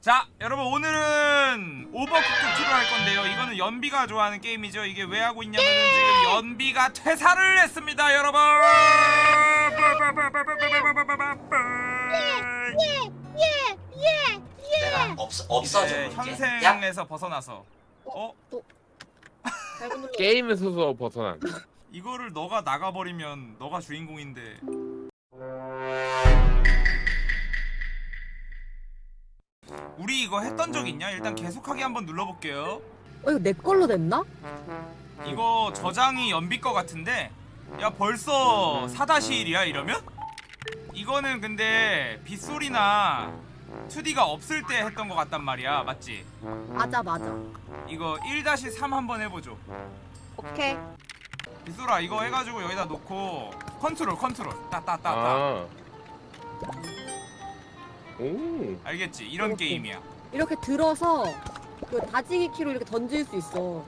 자 여러분 오늘은 오버쿠크 2를 할 건데요. 이거는 연비가 좋아하는 게임이죠. 이게 왜 하고 있냐면은 지금 연비가 퇴사를 했습니다 여러분! 내가 없 없어져 네, 현생에서 벗어나서. 어? 눌러. 게임에서도 벗어난 이거를 너가 나가버리면 너가 주인공인데 우리 이거 했던 적 있냐? 일단 계속하게 한번 눌러볼게요 어 이거 내 걸로 됐나? 이거 저장이 연비 거 같은데 야 벌써 4-1이야 이러면? 이거는 근데 빗소리나 2D가 없을 때 했던 거 같단 말이야 맞지? 맞아 맞아. 이거 1-3 한번 해보죠 오케이. 빗소라 이거 해가지고 여기다 놓고 컨트롤 컨트롤 따따따따 아. 오. 알겠지? 이런 이렇게. 게임이야 이렇게 들어서 그 다지기 키로 이렇게 던질 수 있어.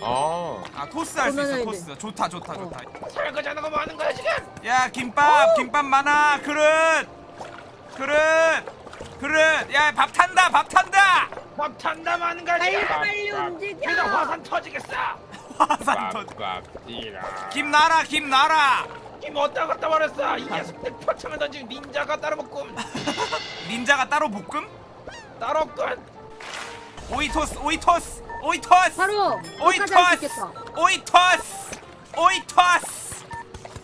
아. 아 토스 할 수 있어 토스 좋다 좋다 어. 좋다 설거지 하는 거뭐 하는 거야 지금? 야 김밥 김밥 많아 그릇 그릇 그릇 야 밥 탄다 밥 탄다 막 탄다고 하는 거야 지금? 빨리 움직여. 그래서 화산 터지겠어. 화산 터 꽉꽉 찌라. 김 나라 김 나라 김 어디다 갖다 버렸어? 이 녀석들 표창을 던지고 닌자가 따로 먹고 닌자가 따로 볶음 따로 없군. 오이토스 오이토스 오이토스 바로 오이토스. 오이토스 오이토스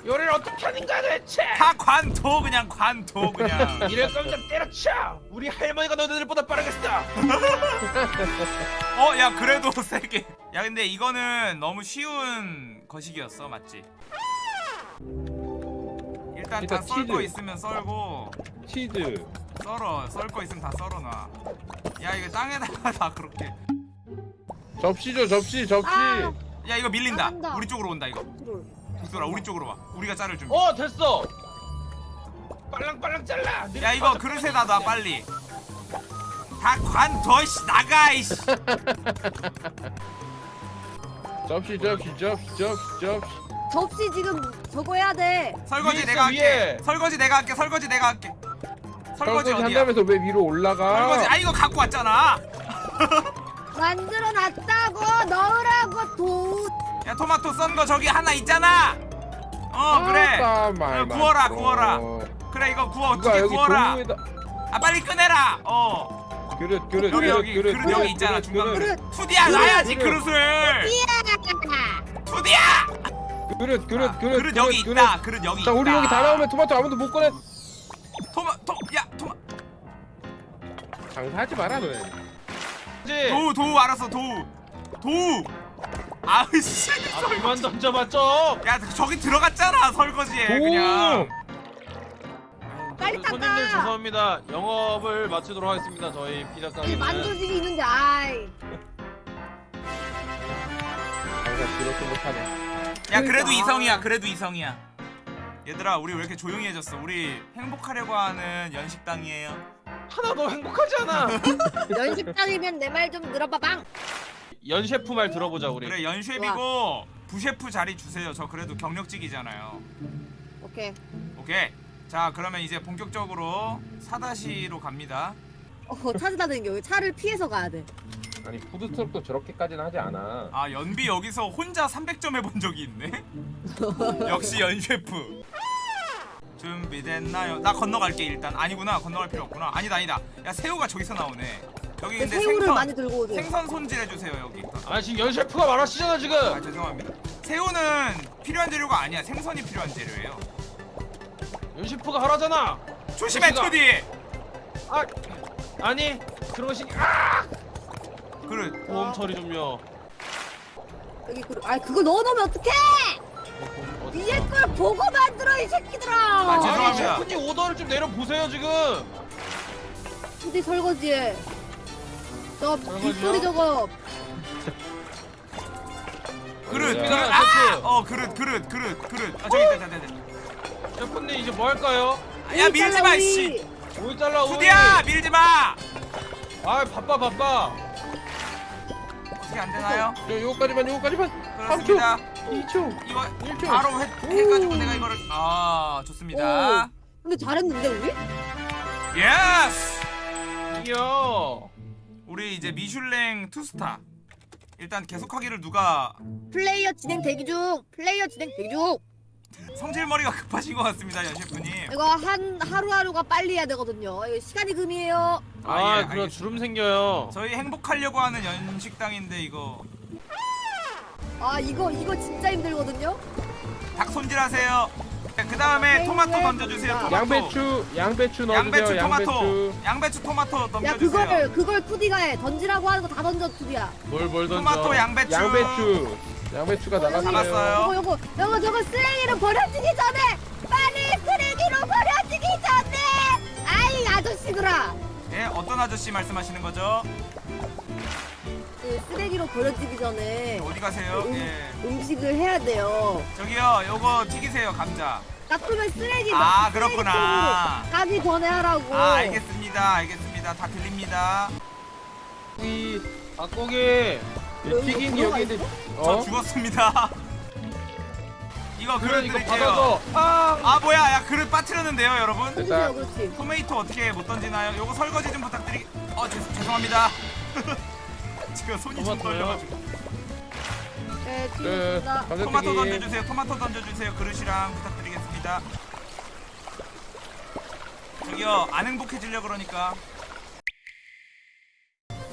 요리를 어떻게 하는 거야 도대체? 다 관도 그냥 관도 그냥 이럴 거면 좀 때려쳐. 우리 할머니가 너네들보다 빠르겠어. 어 야 그래도 세게 야 근데 이거는 너무 쉬운 거식이었어 맞지? 일단 다 일단 치즈. 있으면 썰고 치즈. 썰어 썰 거 있으면 다 썰어놔 야 이거 땅에다가 다 그렇게 접시죠 접시 접시. 아. 야 이거 밀린다 나간다. 우리 쪽으로 온다 이거. 빅소라 우리 쪽으로 와 우리가 자를 준비 어 됐어. 빨랑빨랑 잘라. 야 이거 그릇에 다 놔 빨리 다 관둬 씨 나가 이씨 접시 접시 접시 접시 접시. 접시 지금 저거 해야 돼. 설거지 위에 내가 할게 위에. 설거지 내가 할게 설거지 내가 할게 설거지 어디야? 한다면서 왜 위로 올라가? 설거지. 아 이거 갖고 왔잖아. 만들어 놨다고 넣으라고 도. 야 토마토 썬 거 저기 하나 있잖아. 어 그래. 아따, 말만 그래, 구워라, 들어. 구워라. 그래 이거 구워. 어떻게 여기 구워라? 도구에다. 아 빨리 꺼내라. 어. 그릇 그릇 여기 그릇 여기 그릇 그릇 여기 있잖아 중간 그릇 그릇. 투디야 놔야지 그릇. 그릇을. 투디야! 그릇 그릇 아, 그릇 그릇 여기 있다. 그릇. 여기 자 있다 우리 여기 다. 나오면 토마토 아무도 못 꺼내. 토마 토 야 토마 장사하지 마라 너네. 그렇지. 도우 도우 알았어 도우 도우 아으씨 아 그만 던져봐 좀. 야 저기 들어갔잖아 설거지에 오. 그냥 빨리 닦아. 손님들 죄송합니다. 영업을 마치도록 하겠습니다. 저희 피자 이 가게는. 만두집이 있는데 아이. 장사 그렇게 못하네. 야 그래도 그러니까. 이성이야 그래도 이성이야 얘들아 우리 왜 이렇게 조용해졌어 우리 행복하려고 하는 연식당이에요 하나도 행복하지 않아. 연식장이면 내 말 좀 들어봐방. 연 셰프 말 들어보자 우리. 그래 연쉐비고 부셰프 자리 주세요 저 그래도 경력직이잖아요 오케이. 오케이 자 그러면 이제 본격적으로 사다시로 갑니다 어 찾으다는 게 차를 피해서 가야 돼. 아니 푸드트럭도 저렇게까지는 하지 않아. 아 연비 여기서 혼자 300점 해본 적이 있네 역시 연쉐프 준비됐나요? 나 건너갈게 일단 아니구나 건너갈 필요 없구나 아니다 아니다 야 새우가 저기서 나오네 여기 근데 새우를 생선 많이 들고 오세요. 생선 손질해주세요 여기 아 지금 연 셰프가 말하시잖아 지금. 아 죄송합니다 새우는 필요한 재료가 아니야 생선이 필요한 재료예요 연 셰프가 하라잖아. 조심해. 투디 아 아니 그런 것이 아! 그릇 보험 처리 좀요. 여기 그, 아 그거 넣어놓으면 어떡해? 어, 위에 걸 보고 만들어 이 새끼들아. 아, 아니 죄송합니다. 셰프님 오더를 좀 내려 보세요 지금. 근데 설거지에 저? 빗소리 저거 그릇 야. 그릇 셰프. 아어 그릇 그릇 그릇 그릇 아 저기 있다 있다 있다 셰프님 이제 뭐 할까요? 야 밀지 마. 씨 오이 잘라 오이. 투디야 밀지 마 아 바빠 바빠. 어떻게 안 되나요? 저 요거까지만 요거까지만. 그렇습니다 2초. 이거 1초. 바로 해, 해가지고 내가 이거를 아 좋습니다 근데 잘했는데 우리? Yes 이요. 우리 이제 미슐랭 two star 일단 계속하기를 누가 플레이어 진행 대기 중. 플레이어 진행 대기 중. 성질머리가 급하신 것 같습니다 연 셰프님 이거 한 하루하루가 빨리 해야 되거든요. 이거 시간이 금이에요. 아, 아, 예, 그럼. 주름 생겨요. 저희 행복하려고 하는 연식당인데 이거 아 이거 이거 진짜 힘들거든요. 닭 손질하세요 그 다음에 네, 토마토 네, 던져주세요 네. 토마토 양배추 양배추 넣어주세요. 양배추 토마토 양배추. 양배추 토마토 야 던져주세요 그걸 그걸 투디가 해. 던지라고 하는 거 다 던져 투디야. 뭘 뭘 던져? 토마토 양배추 양배추. 양배추가 나갔어요. 잡았어요. 요거 요거 요거 저거 쓰레기로 버려지기 전에 빨리 쓰레기로 버려지기 전에. 아이 아저씨들아. 예 어떤 아저씨 말씀하시는 거죠 그 쓰레기로 버려지기 전에 어디 가세요 음. 예 음식을 해야 돼요. 저기요 요거 튀기세요 감자 놔두면 쓰레기 아, 그렇구나. 가기 전에 하라고. 아 알겠습니다 알겠습니다 다 들립니다 이 닭고기. 튀긴 들어가 여기 있어? 저 어? 죽었습니다 이거 그릇 드릴게요. 아. 아 뭐야 야 그릇 빠뜨렸는데요 여러분 그렇지 그렇지. 토메이토 어떻게 못 던지나요? 요거 설거지 좀 부탁드리. 어 죄, 죄송합니다. 지금 손이 좀? 떨려가지고. 네그 뒤집니다. 토마토 감자튀김. 던져주세요. 토마토 던져주세요. 그릇이랑 부탁드리겠습니다. 저기요 안 행복해지려 그러니까.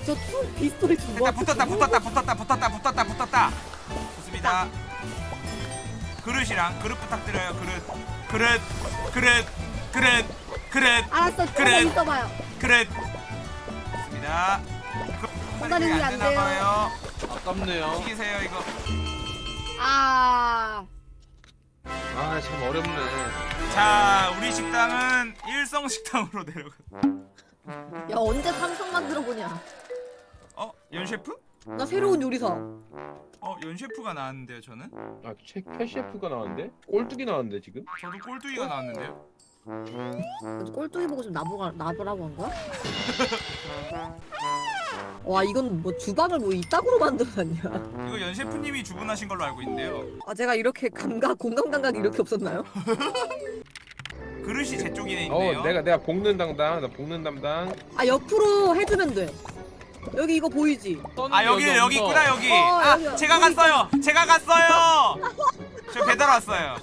저투 비스토리 두 됐다 번. 붙었다 붙었다 붙었다 붙었다 붙었다 붙었다. 좋습니다. 그릇이랑 그릇 부탁드려요. 그릇 그릇 그릇 그릇 그릇 알았어 그래. 조금 있어봐요. 그릇. 좋습니다. 위에 안 돼요. 봐요. 아깝네요. 튀기세요 이거. 아 아 참 어렵네. 자, 우리 식당은 일성 식당으로 내려가. 야 언제 삼성 만들어 보냐? 어, 연 셰프? 나 새로운 요리사. 어, 연 셰프가 나왔는데요, 저는? 아, 최, 캐 셰프가 나왔는데? 꼴뚜기 나왔는데 지금? 저도 꼴뚜기가 나왔는데요. 꼴뚜기 보고 좀 나보가 나보라고 한 거야? 와 이건 뭐 주방을 뭐 이따구로 만들어놨냐? 이거 연 셰프님이 주문하신 걸로 알고 있는데요. 아 제가 이렇게 감각 공감 감각이 이렇게 없었나요? 그릇이 제 쪽에 있네요. 어, 내가 내가 볶는 담당. 나 볶는 담당. 아 옆으로 해주면 돼. 여기 이거 보이지? 아, 여기 여기. 있구나, 여기. 어, 아, 여기, 제가 여기 갔어요. 제가 갔어요. 저 배달 왔어요.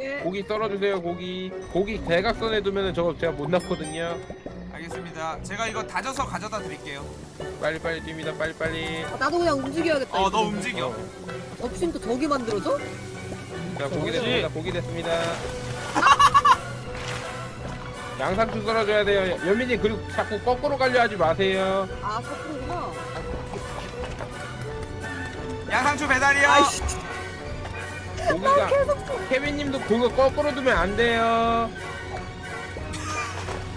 예. 고기 썰어주세요. 고기. 고기 대각선에 두면은 저거 제가 못 넣거든요. 알겠습니다. 제가 이거 다져서 가져다 드릴게요. 빨리 빨리 뜁니다. 빨리 빨리. 아, 나도 그냥 움직여야겠다. 어, 이거. 너 움직여. 어. 덮친 또 저기 만들어줘? 자 고기. 됐습니다. 고기 됐습니다. 양상추 썰어줘야 돼요. 연민이 그리고 자꾸 거꾸로 가려 하지 마세요. 아 거꾸로구나. 양상추 배달이요. 아이씨. 고기가 케빈님도 그거 거꾸로 두면 안 돼요.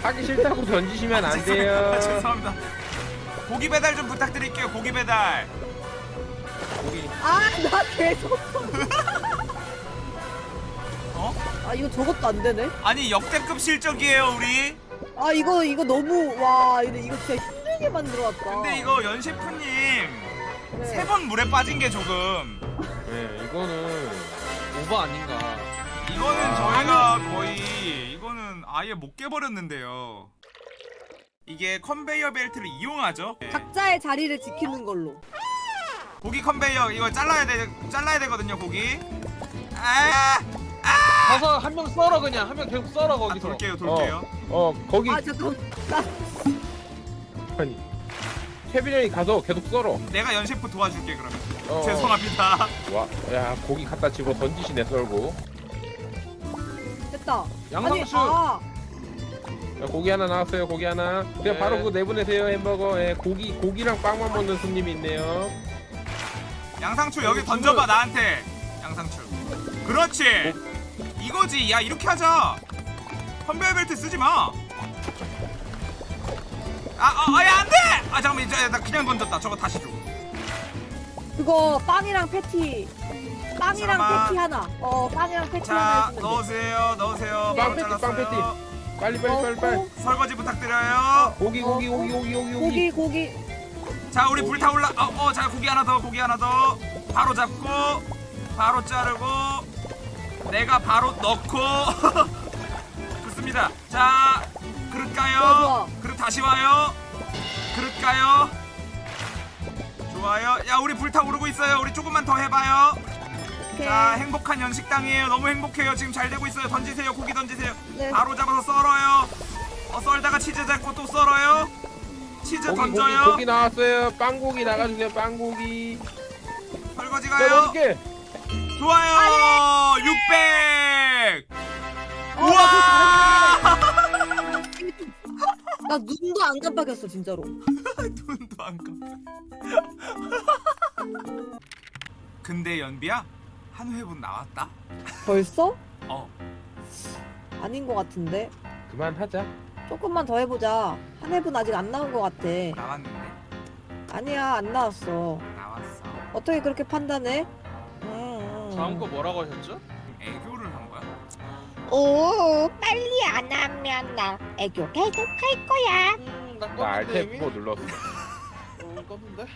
하기 싫다고 던지시면 안 돼요. 죄송합니다. 고기 배달 좀 부탁드릴게요. 고기 배달. 고기 아 나 계속. 어? 아 이거 저것도 안 되네. 아니 역대급 실적이에요 우리. 아 이거 이거 너무 와 이거 이거 진짜 힘들게 만들어왔다. 근데 이거 연 셰프님 네. 세번 물에 빠진 게 조금. 네 이거는 오버 아닌가. 이거는 아. 저희가 거의 이거는 아예 못 깨버렸는데요. 이게 컨베이어 벨트를 이용하죠. 네. 각자의 자리를 지키는 걸로. 고기 컨베이어 이거 잘라야 돼 잘라야 되거든요 고기. 아, 가서 한 명 썰어 그냥 한 명 계속 썰어 아 거기서. 돌게요 돌게요. 어 거기 아 잠깐. 나 아니 케빈 형이 가서 계속 썰어. 내가 연 셰프 도와줄게 그러면. 어, 죄송합니다. 와, 야 고기 갖다 집어 던지시네 썰고. 됐다. 양상추. 아, 야, 고기 하나 나왔어요. 고기 하나. 그냥 네. 바로 그거 내보내세요 햄버거. 예, 고기 고기랑 빵만 먹는 손님이 있네요. 양상추 여기 던져봐. 나한테. 양상추. 그렇지. 이거지. 야 이렇게 하자. 컨베이어 벨트 쓰지 마. 아, 아, 아, 야, 안 돼! 아, 잠깐만, 이제 나 그냥 던졌다. 저거 다시 줘. 그거 빵이랑 패티. 빵이랑 잠깐만. 패티 하나. 어 빵이랑 패티 하나 자. 넣으세요, 넣으세요. 빵 바로 패티, 빵 잘랐어요. 빨리 빨리 빨리 빨리. 설거지 부탁드려요. 고기 고기 고기 고기 고기 고기. 고기 고기. 자, 우리 불 타올라. 어, 어, 자, 고기 하나 더, 고기 하나 더. 바로 잡고, 바로 자르고, 내가 바로 넣고. 좋습니다. 자, 그릇 좋아, 가요. 좋아. 그릇 다시 와요 그릇 가요 좋아요 야 우리 불타오르고 있어요 우리 조금만 더 해봐요 오케이. 자 행복한 연식당이에요. 너무 행복해요. 지금 잘 되고 있어요. 던지세요. 고기 던지세요. 네. 바로 잡아서 썰어요. 어 썰다가 치즈 잡고 또 썰어요. 치즈 고기 고기 던져요. 고기 나왔어요. 빵고기 나가주세요. 빵고기. 설거지 가요. 넣어줄게? 좋아요. 600 어, 우와! 나 눈도 안 깜빡였어 진짜로. 눈도 안 감겨 근데 연비야 한 회분 나왔다 벌써? 어 아닌 것 같은데. 그만하자 조금만 더 해보자. 한 해분 아직 안 나온 것 같아. 나왔는데 아니야 안 나왔어. 나왔어 어떻게 그렇게 판단해? 음. 다음 거 뭐라고 하셨죠? 애교를 한 거야? 오 빨리 안 하면 나 애교 계속 할 거야. 음, 나나 껐는데 알탭 이미? 뭐 눌렀어 어, 껐는데?